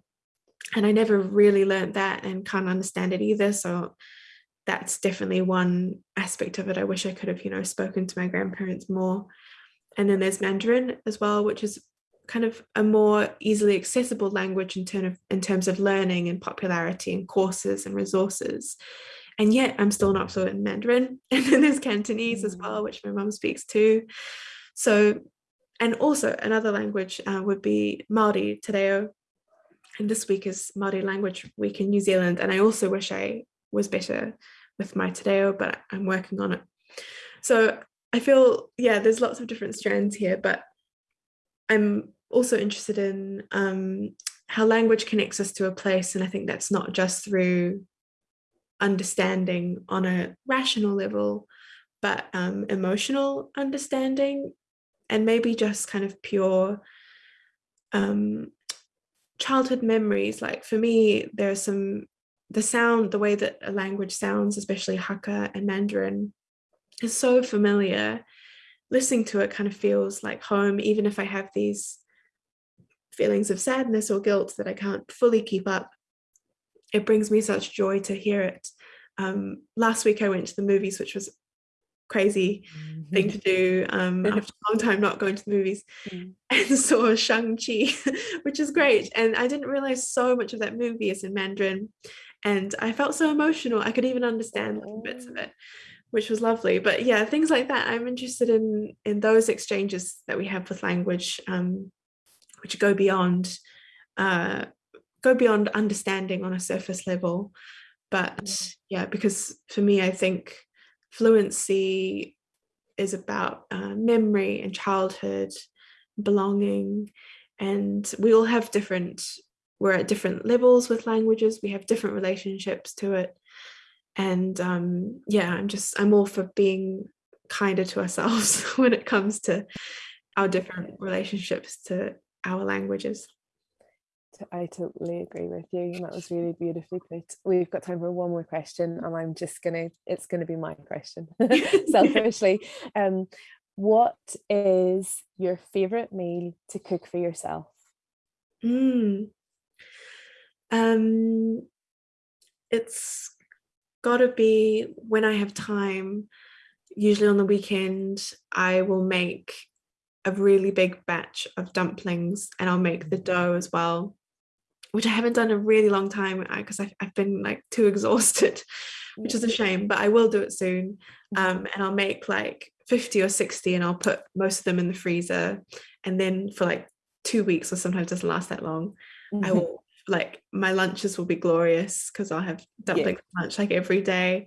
S3: and I never really learned that and can't understand it either. So that's definitely one aspect of it. I wish I could have, you know, spoken to my grandparents more. And then there's Mandarin as well, which is kind of a more easily accessible language in terms of in terms of learning and popularity and courses and resources. And yet I'm still not fluent in Mandarin. And then there's Cantonese as mm. well, which my mum speaks too. So, and also another language uh, would be Māori, Te Reo. And this week is Māori Language Week in New Zealand. And I also wish I was better with my Te Reo, but I'm working on it. So I feel, yeah, there's lots of different strands here, but I'm also interested in um, how language connects us to a place. And I think that's not just through understanding on a rational level, but um, emotional understanding and maybe just kind of pure um, childhood memories. Like for me, there are some, the sound, the way that a language sounds, especially Hakka and Mandarin, is so familiar. Listening to it kind of feels like home, even if I have these feelings of sadness or guilt that I can't fully keep up. It brings me such joy to hear it. Um, last week I went to the movies, which was crazy mm -hmm. thing to do um, after a long time not going to the movies mm. and saw Shang-Chi, which is great. And I didn't realize so much of that movie is in Mandarin. And I felt so emotional. I could even understand bits of it, which was lovely. But yeah, things like that. I'm interested in in those exchanges that we have with language, um, which go beyond uh, go beyond understanding on a surface level. But yeah, because for me, I think fluency is about uh, memory and childhood, belonging, and we all have different, we're at different levels with languages, we have different relationships to it. And um, yeah, I'm just, I'm all for being kinder to ourselves when it comes to our different relationships to our languages.
S2: I totally agree with you. That was really beautifully put. We've got time for one more question, and I'm just gonna. It's gonna be my question, selfishly. Um, what is your favorite meal to cook for yourself?
S3: Mm. Um, it's got to be when I have time. Usually on the weekend, I will make a really big batch of dumplings and I'll make the dough as well which I haven't done in a really long time because I've, I've been like too exhausted, which is a shame, but I will do it soon. Mm-hmm. Um, and I'll make like 50 or 60 and I'll put most of them in the freezer. And then for like two weeks or sometimes doesn't last that long, mm -hmm. I mm-hmm. will like my lunches will be glorious because I'll have dumplings yeah. lunch like every day.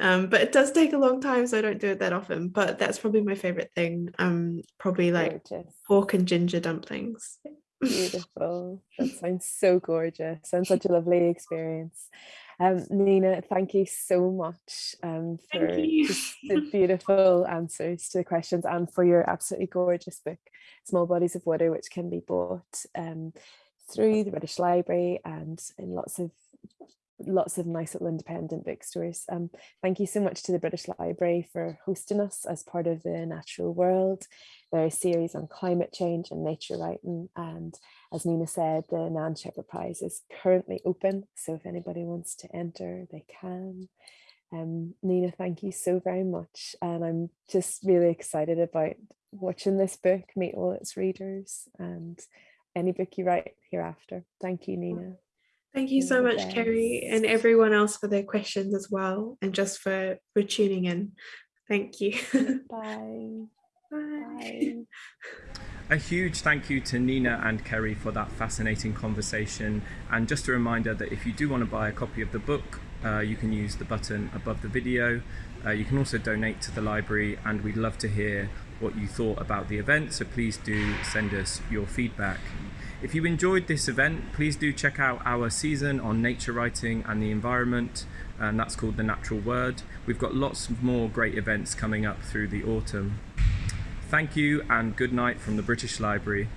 S3: Um, but it does take a long time, so I don't do it that often. But that's probably my favorite thing. Um, probably like Gorgeous. pork and ginger dumplings.
S2: Beautiful. That sounds so gorgeous. Sounds such a lovely experience. Um, Nina, thank you so much um, for the beautiful answers to the questions and for your absolutely gorgeous book, Small Bodies of Water, which can be bought um, through the British Library and in lots of lots of nice little independent bookstores. Um, thank you so much to the British Library for hosting us as part of the Natural Word. their series on climate change and nature writing and as Nina said the Nan Shepherd Prize is currently open so if anybody wants to enter they can. Um, Nina thank you so very much and I'm just really excited about watching this book meet all its readers and any book you write hereafter. Thank you Nina.
S3: Thank you so much, Kerri, and everyone else for their questions as well, and just for, for tuning in. Thank you.
S2: Bye.
S3: Bye.
S1: A huge thank you to Nina and Kerri for that fascinating conversation. And just a reminder that if you do want to buy a copy of the book, uh, you can use the button above the video. Uh, you can also donate to the library and we'd love to hear what you thought about the event. So please do send us your feedback. If you enjoyed this event, please do check out our season on nature writing and the environment, and that's called The Natural Word. We've got lots more great events coming up through the autumn. Thank you and good night from the British Library.